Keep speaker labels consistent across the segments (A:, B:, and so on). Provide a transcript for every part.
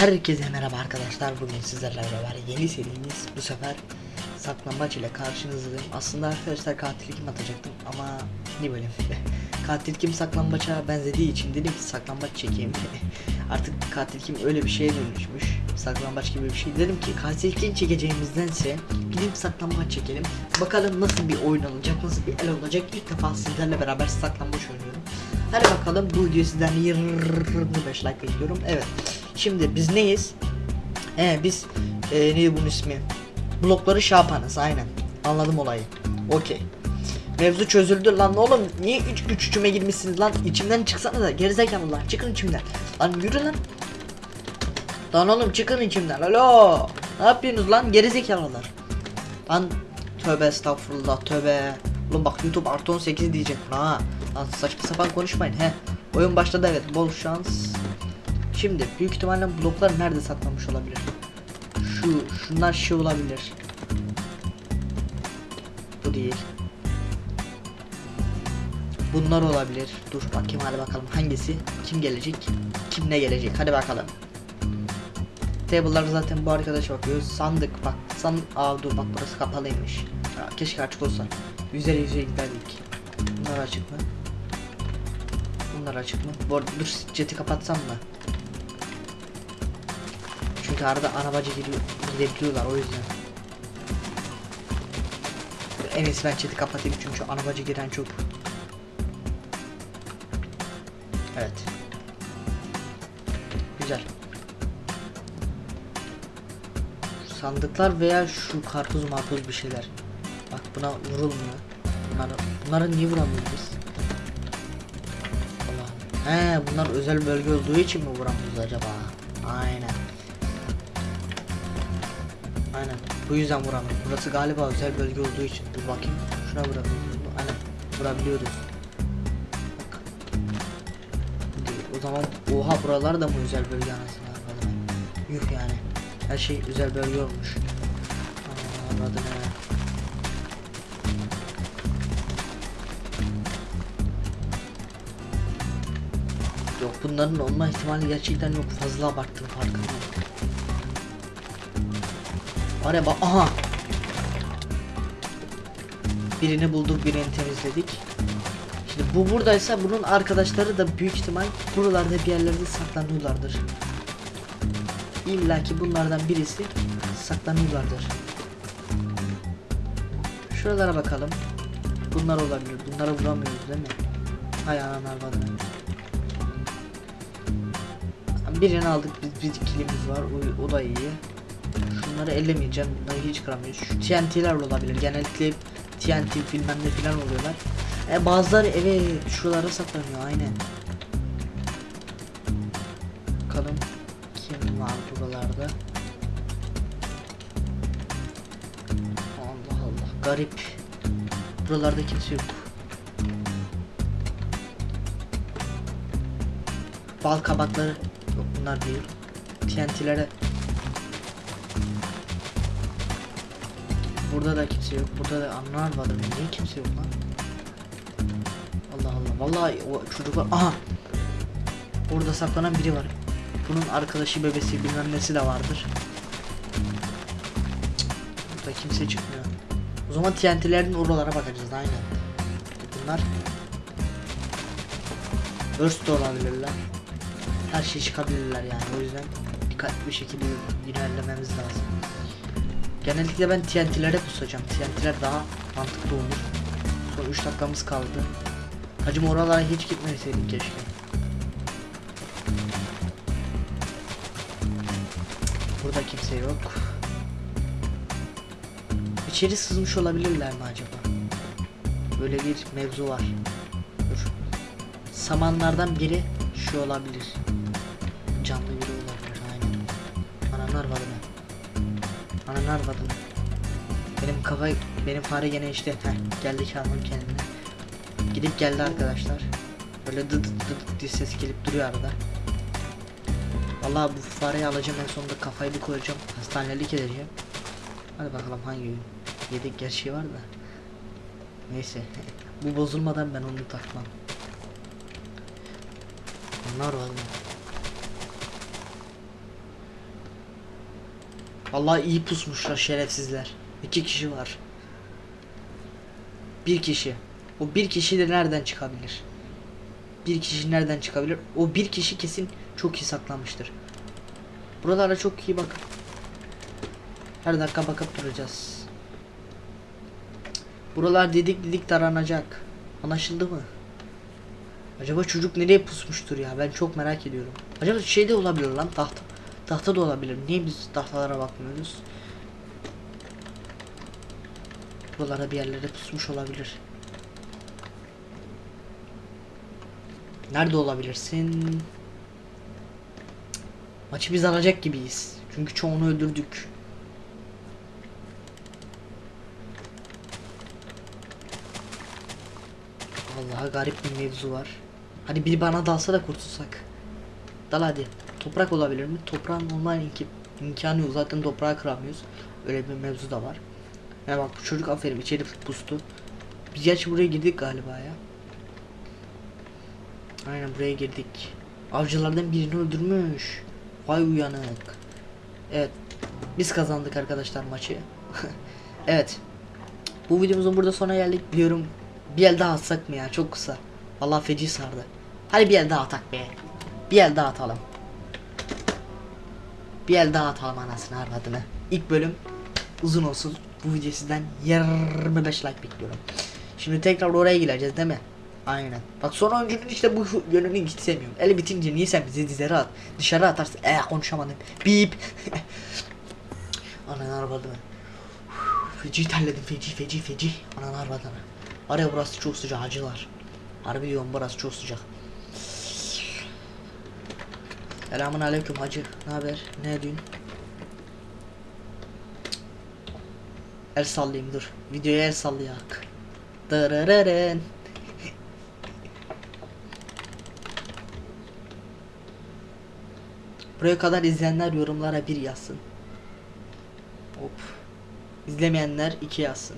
A: Herkese merhaba arkadaşlar. Bugün sizlerle beraber yeni serimiz bu sefer saklambaç ile karşınızdayım. Aslında arkadaşlar katil kim atacaktım ama ne bölüm. katil kim saklambaça benzediği için dedim ki saklambaç çekeyim. Artık katil kim öyle bir şeye dönüşmüş. Saklambaç gibi bir şey. Dedim ki katil kim çekeceğimizdense gidip saklambaç çekelim. Bakalım nasıl bir oyun olacak, nasıl bir el olacak. İlk defa sizlerle beraber saklambaç oynuyorum. Hadi bakalım bu video sizden 25 like bekliyorum. Evet. Şimdi biz neyiz? Ee biz e, neydi bunun ismi? Blokları şey aynen. Anladım olayı. Okey. Mevzu çözüldü. Lan oğlum niye üç güç içime girmişsiniz lan? İçimden çıksana da gerizekalılar çıkın içimden. Lan yürü lan. Lan oğlum çıkın içimden. Alo. Ne yapıyorsunuz lan gerizekalılar? Lan tövbe estağfurullah tövbe. Oğlum bak youtube artı 18 diyecek ha. Lan saçma sapan konuşmayın he. Oyun başladı evet. Bol şans Şimdi büyük ihtimalle bloklar nerede saklanmış olabilir? Şu şunlar şey olabilir. Bu değil. Bunlar olabilir. Dur bakayım hadi bakalım hangisi kim gelecek? Kim ne gelecek? Hadi bakalım. Table'lar zaten bu arkadaşa bakıyoruz. Sandık bak. San Aa dur bak burası kapalıymış. Ya, keşke açık olsa. Yüzere yüzeye giderdik. Bunlar açık mı? Bunlar açık mı? Bu arada dur jeti kapatsam mı? Arada arabacı gidebiliyorlar o yüzden. En iyisi ben chat'i kapatayım çünkü arabacı giren çok. Evet. Güzel. Sandıklar veya şu karpuz marpuz bir şeyler. Bak buna vurulmuyor. Bunları, bunlara niye vuramıyoruz biz? He bunlar özel bölge olduğu için mi vuramıyoruz acaba? Aynen. Aynen. Bu yüzden vuramıyorum. Burası galiba özel bölge olduğu için. Dur bakayım. Şuna vurabiliyoruz. Aynen. Vurabiliyoruz. Bak. O zaman oha buralar da mı özel bölge anasını avradım. Yuh yani. Her şey özel bölge olmuş. Aa, he. Yok bunların olma ihtimali gerçekten yok. Fazla abarttım farkındayım. Bak aha. Birini bulduk birini temizledik. Şimdi bu buradaysa bunun arkadaşları da büyük ihtimal buralarda bir yerlerde saklanıyorlardır. İlla ki bunlardan birisi saklanıyorlardır. Şuralara bakalım. Bunlar olabilir. Bunlara vuramıyoruz değil mi? Hay analar var. Birini aldık biz bir kilimiz var o, o da iyi. Şunları ellemeyeceğim. Bunları hiç kıramıyoruz. Şu TNT'ler olabilir. Genellikle TNT bilmem ne filan oluyorlar. E bazıları evet şuralara saklanıyor aynen. Bakalım kim var buralarda. Allah Allah garip. Buralarda kimse yok. Bal kabakları yok bunlar değil. TNT'lere Burada da kimse yok. Burada da anlar var. Niye kimse yok lan? Allah Allah. Vallahi o çocuk var. Aha. Orada saklanan biri var. Bunun arkadaşı bebesi bilmem nesi de vardır. Burada kimse çıkmıyor. O zaman TNT'lerin oralara bakacağız aynen. Bunlar Burst olabilirler. Her şey çıkabilirler yani o yüzden dikkatli bir şekilde ilerlememiz lazım. Genellikle ben TNT'lere pusacağım. TNT'ler daha mantıklı olur. Son 3 dakikamız kaldı. Hacım oralara hiç gitmeseydik keşke. Burada kimse yok. İçeri sızmış olabilirler mi acaba? Böyle bir mevzu var. Dur. Samanlardan biri şu olabilir. Ananı arvadım. Benim kafa, benim fare gene işte heh, geldi çalmam kendine. Gidip geldi arkadaşlar. Böyle dıt dıt dıt diye ses gelip duruyor arada. Vallahi bu fareyi alacağım en sonunda kafayı bir koyacağım. Hastanelik edeceğim. Hadi bakalım hangi gün. Yedek gerçeği var da. Neyse. bu bozulmadan ben onu takmam. Bunlar var mı? Vallahi iyi pusmuşlar şerefsizler. İki kişi var. Bir kişi. O bir kişi de nereden çıkabilir? Bir kişi nereden çıkabilir? O bir kişi kesin çok iyi saklanmıştır. Buralara çok iyi bakın. Her dakika bakıp duracağız. Buralar dedik dedik taranacak. Anlaşıldı mı? Acaba çocuk nereye pusmuştur ya? Ben çok merak ediyorum. Acaba şey de olabilir lan tahta. Tahta da olabilir. Niye biz tahtalara bakmıyoruz? Buralara bir yerlere pusmuş olabilir. Nerede olabilirsin? Maçı biz alacak gibiyiz. Çünkü çoğunu öldürdük. Vallahi garip bir mevzu var. Hadi biri bana dalsa da kurtulsak. Dal hadi. Toprak olabilir mi? Toprağın normal imk imkanı yok. Zaten toprağı kıramıyoruz. Öyle bir mevzu da var. Ya bak bu çocuk aferin içeri pustu. Biz gerçi buraya girdik galiba ya. Aynen buraya girdik. Avcılardan birini öldürmüş. Vay uyanık. Evet. Biz kazandık arkadaşlar maçı. evet. Bu videomuzun burada sona geldik. Biliyorum bir el daha atsak mı ya? Çok kısa. Vallahi feci sardı. Hadi bir el daha atak be. Bir el daha atalım. Bir el daha atalım anasını arvadını. İlk bölüm uzun olsun. Bu video sizden 25 like bekliyorum. Şimdi tekrar oraya gireceğiz değil mi? Aynen. Bak son oyuncunun işte bu yönünü hiç sevmiyorum. Eli bitince niye sen bizi dizeri at? Dışarı atarsın. Eh konuşamadım. Bip. Anan arvadını. Feci terledim feci feci feci. Anan arvadını. Var ya burası çok sıcak acılar. Harbi diyorum burası çok sıcak. Selamun aleyküm hacı. Ne haber? Ne diyorsun? El sallayayım dur. Videoya el sallayak. Dırırırın. Buraya kadar izleyenler yorumlara bir yazsın. Hop. İzlemeyenler iki yazsın.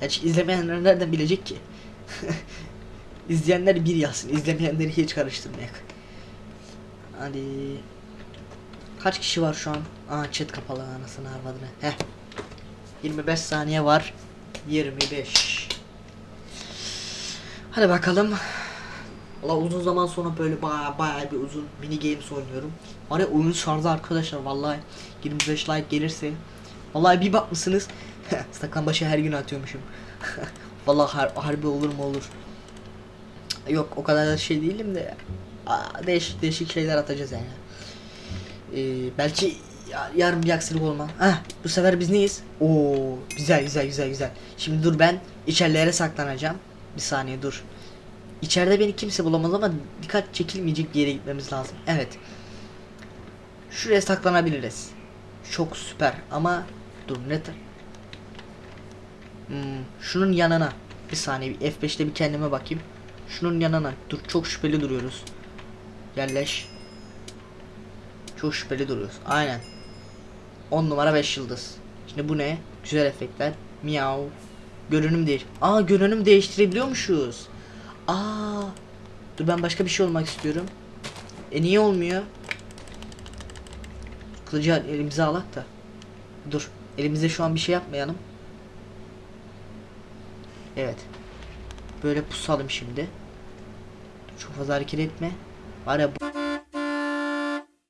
A: Gerçi izlemeyenler nereden bilecek ki? İzleyenler bir yazsın. İzlemeyenleri hiç karıştırmayak. Hadi. Kaç kişi var şu an? Aa chat kapalı anasını arvadını. Heh. 25 saniye var. 25. Hadi bakalım. Valla uzun zaman sonra böyle baya baya bir uzun mini games oynuyorum. Var ya oyun sardı arkadaşlar vallahi 25 like gelirse. Vallahi bir bakmışsınız. Saklambaçı her gün atıyormuşum. vallahi har harbi olur mu olur. Yok o kadar da şey değilim de. Aa, değişik şeyler atacağız yani. Ee, belki ya, yarın bir aksilik olma. Heh, bu sefer biz neyiz? Oo, güzel güzel güzel güzel. Şimdi dur ben içerilere saklanacağım. Bir saniye dur. İçeride beni kimse bulamaz ama dikkat çekilmeyecek bir yere gitmemiz lazım. Evet. Şuraya saklanabiliriz. Çok süper ama dur ne Hmm, şunun yanına. Bir saniye bir F5'te bir kendime bakayım. Şunun yanına. Dur çok şüpheli duruyoruz. Yerleş. Çok şüpheli duruyoruz. Aynen. 10 numara 5 yıldız. Şimdi bu ne? Güzel efektler. Miau. Görünüm değiş. Aa görünüm değiştirebiliyormuşuz. Aa. Dur ben başka bir şey olmak istiyorum. E niye olmuyor? Kılıcı elimize alak da. Dur. Elimize şu an bir şey yapmayalım. Evet. Böyle pusalım şimdi. Çok fazla hareket etme. Var ya.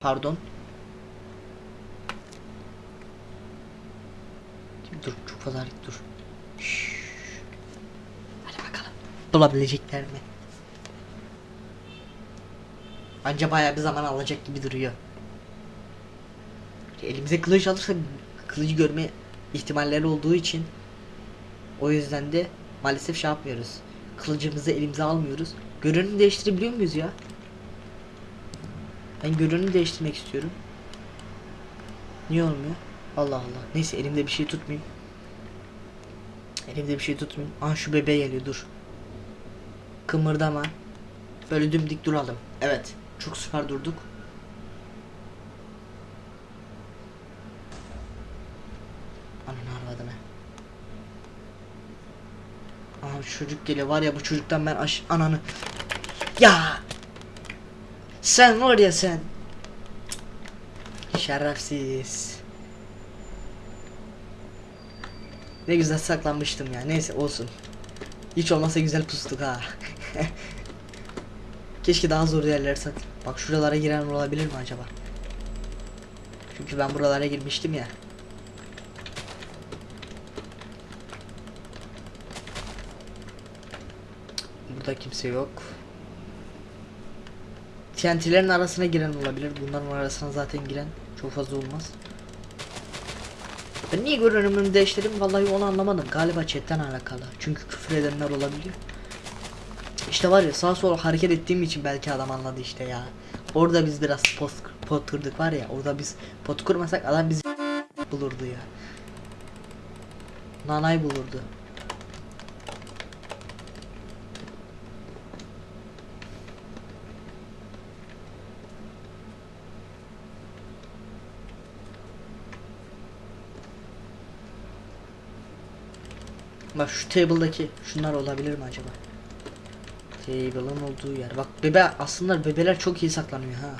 A: Pardon. Dur çok fazla hareket dur. Şşş. Hadi bakalım. Bulabilecekler mi? Anca bayağı bir zaman alacak gibi duruyor. Elimize kılıç alırsak kılıcı görme ihtimalleri olduğu için o yüzden de maalesef şey yapmıyoruz. Kılıcımızı elimize almıyoruz. Görünüm değiştirebiliyor muyuz ya? Ben görünüm değiştirmek istiyorum. Niye olmuyor? Allah Allah. Neyse elimde bir şey tutmayayım. Elimde bir şey tutmayayım. Aa şu bebeğe geliyor dur. Kımırdama. Böyle dümdik duralım. Evet. Çok süper durduk. Ananı arvadını. Şu çocuk geliyor var ya bu çocuktan ben aş ananı. Ya. Sen var ya sen. Şerefsiz. Ne güzel saklanmıştım ya. Neyse olsun. Hiç olmasa güzel pustuk ha. Keşke daha zor yerlere sak. Bak şuralara giren olabilir mi acaba? Çünkü ben buralara girmiştim ya. Burada kimse yok. TNT'lerin arasına giren olabilir. Bunların arasına zaten giren çok fazla olmaz. Ben niye görünümümü değiştirdim vallahi onu anlamadım. Galiba chatten alakalı. Çünkü küfür edenler olabiliyor. İşte var ya sağ sola hareket ettiğim için belki adam anladı işte ya. Orada biz biraz pot, pot kırdık var ya. Orada biz pot kırmasak adam bizi bulurdu ya. Nanay bulurdu. Bak şu table'daki şunlar olabilir mi acaba? Table'ın olduğu yer. Bak bebe aslında bebeler çok iyi saklanıyor ha.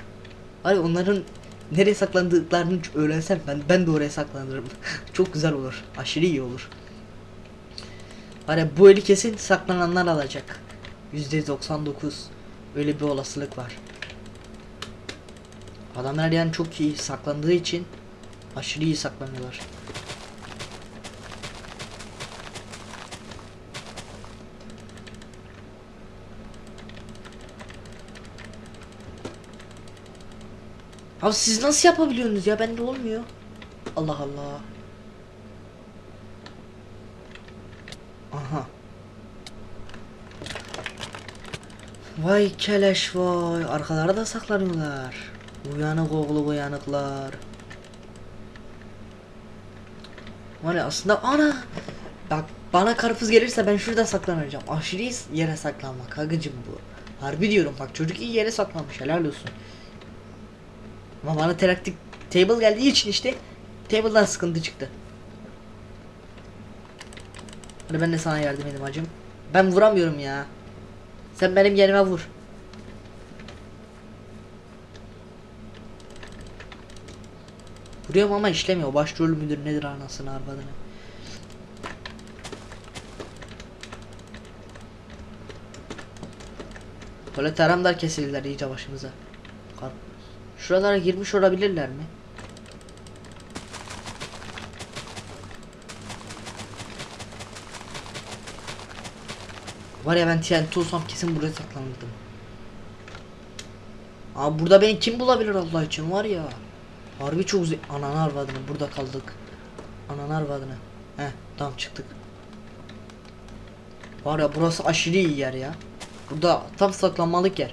A: Ay onların nereye saklandıklarını öğrensem ben ben de oraya saklanırım. çok güzel olur. Aşırı iyi olur. Ya bu eli kesin saklananlar alacak. %99 öyle bir olasılık var. Adamlar yani çok iyi saklandığı için aşırı iyi saklanıyorlar. Abi siz nasıl yapabiliyorsunuz ya? Bende olmuyor. Allah Allah. Aha. Vay keleş vay. Arkalara da saklanıyorlar. Uyanık oğlu uyanıklar. Var aslında ana. Bak bana karpuz gelirse ben şurada saklanacağım. Aşırı yere saklanmak. Hagıcım bu. Harbi diyorum bak çocuk iyi yere saklanmış helal olsun. Ama bana teraktik table geldiği için işte table'dan sıkıntı çıktı. Hadi ben de sana yardım edeyim hacım. Ben vuramıyorum ya. Sen benim yerime vur. Vuruyorum ama işlemiyor. Başrol müdür nedir anasını arvadını. Böyle teramlar kesildiler iyice başımıza. Kar- Şuralara girmiş olabilirler mi? Var ya ben TNT olsam kesin buraya saklanırdım. Abi burada beni kim bulabilir Allah için var ya. Harbi çok ze- Ananı arvadını burada kaldık. Ananı arvadını. Heh tamam çıktık. Var ya burası aşırı iyi yer ya. Burada tam saklanmalık yer.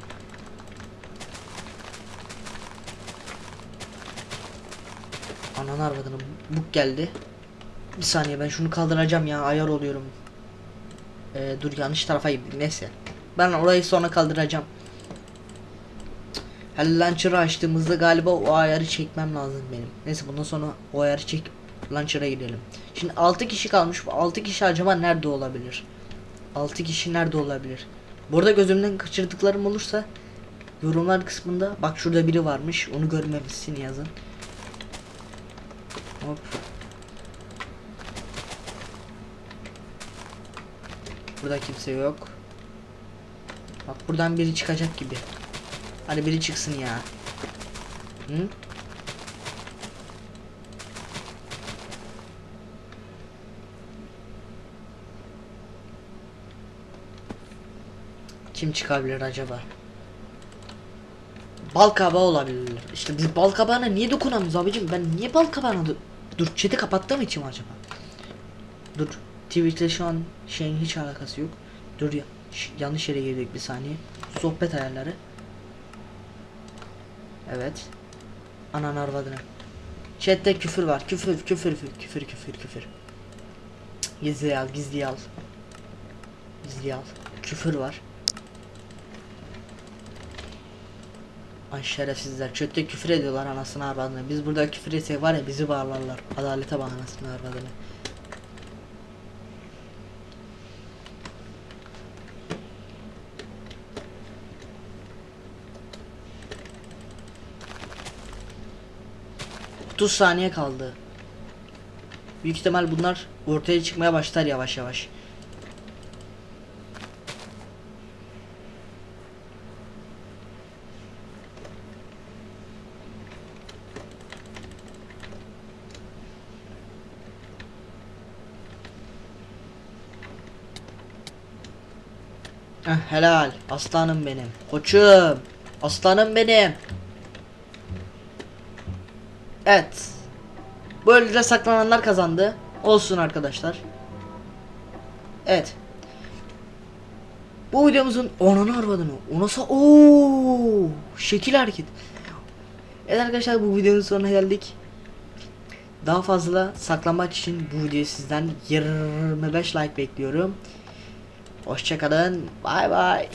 A: Ananı arvadını buk geldi. Bir saniye ben şunu kaldıracağım ya ayar oluyorum. Ee, dur yanlış tarafa gittim neyse. Ben orayı sonra kaldıracağım. Hell launcher'ı açtığımızda galiba o ayarı çekmem lazım benim. Neyse bundan sonra o ayarı çek launcher'a gidelim. Şimdi 6 kişi kalmış. Bu 6 kişi acaba nerede olabilir? 6 kişi nerede olabilir? Burada gözümden kaçırdıklarım olursa yorumlar kısmında bak şurada biri varmış. Onu görmemişsin yazın. Hop. Burada kimse yok. Bak buradan biri çıkacak gibi. Hadi biri çıksın ya. Hı? Kim çıkabilir acaba? Bal kabağı olabilir. İşte biz bal kabağına niye dokunamıyoruz abicim? Ben niye bal kabağına Dur chat'i kapattığım için mi acaba? Dur. Twitch'te şu an şeyin hiç alakası yok. Dur ya. Yanlış yere girdik bir saniye. Sohbet ayarları. Evet. Anan arvadını. Chat'te küfür var. Küfür, küfür, küfür, küfür, küfür, Gizli al, gizli al. Gizli al. Küfür var. Ay şerefsizler. Chat'te küfür ediyorlar anasını arvadını. Biz burada küfür etsek var ya bizi bağlarlar. Adalete bak anasını arvadını. Otuz saniye kaldı. Büyük ihtimal bunlar ortaya çıkmaya başlar yavaş yavaş. Heh, helal. Aslanım benim. Koçum. Aslanım benim. Evet. Böylece saklananlar kazandı. Olsun arkadaşlar. Evet. Bu videomuzun onunu arvadını. Onasa ooo şekil hareket. Evet arkadaşlar bu videonun sonuna geldik. Daha fazla saklanmaç için bu videoyu sizden 25 like bekliyorum. Hoşçakalın. Bay bay.